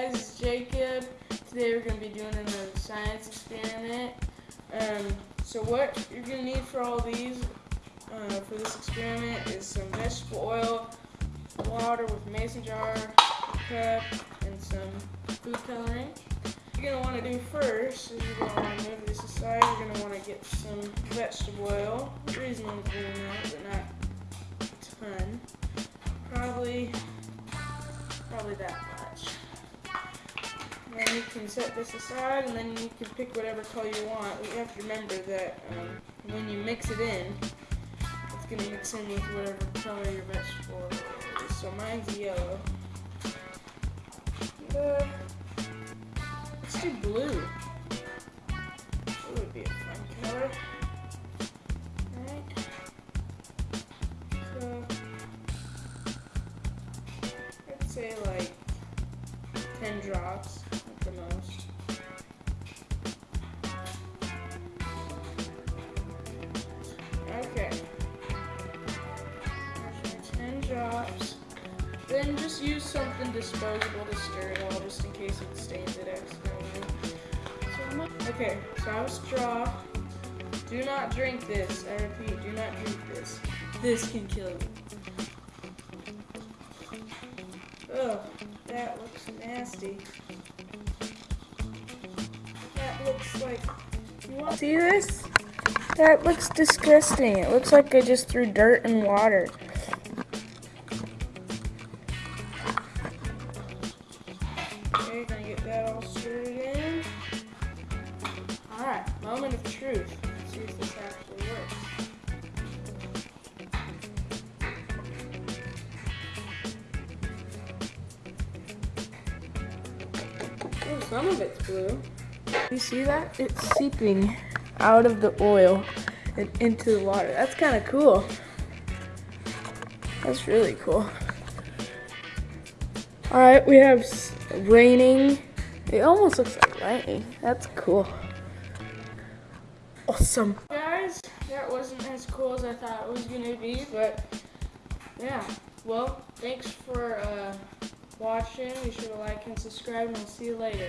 guys, Jacob. Today we're going to be doing a science experiment. Um, so what you're going to need for all these, uh, for this experiment, is some vegetable oil, water with mason jar, cup, and some food coloring. You're going to want to do first is you're going to want to move this aside. You're going to want to get some vegetable oil, reasonable amount, but not a ton. Probably probably that much. And you can set this aside and then you can pick whatever color you want. You have to remember that um, when you mix it in, it's going to mix in with whatever color your vegetable is. So mine's yellow. Uh, let's do blue. Blue would be a fun color. Alright. So, I'd say like 10 drops 10 drops. Then just use something disposable to stir it all just in case it stains it accidentally. So okay, so I a straw. Do not drink this. I repeat, do not drink this. This can kill you. Ugh, that looks nasty. That looks like. See this? That looks disgusting. It looks like I just threw dirt and water. Some of it's blue. You see that? It's seeping out of the oil and into the water. That's kind of cool. That's really cool. All right, we have raining. It almost looks like lightning. That's cool. Awesome. Guys, that wasn't as cool as I thought it was gonna be, but yeah. Well, thanks for uh, watching. Be sure to like and subscribe, and we'll see you later.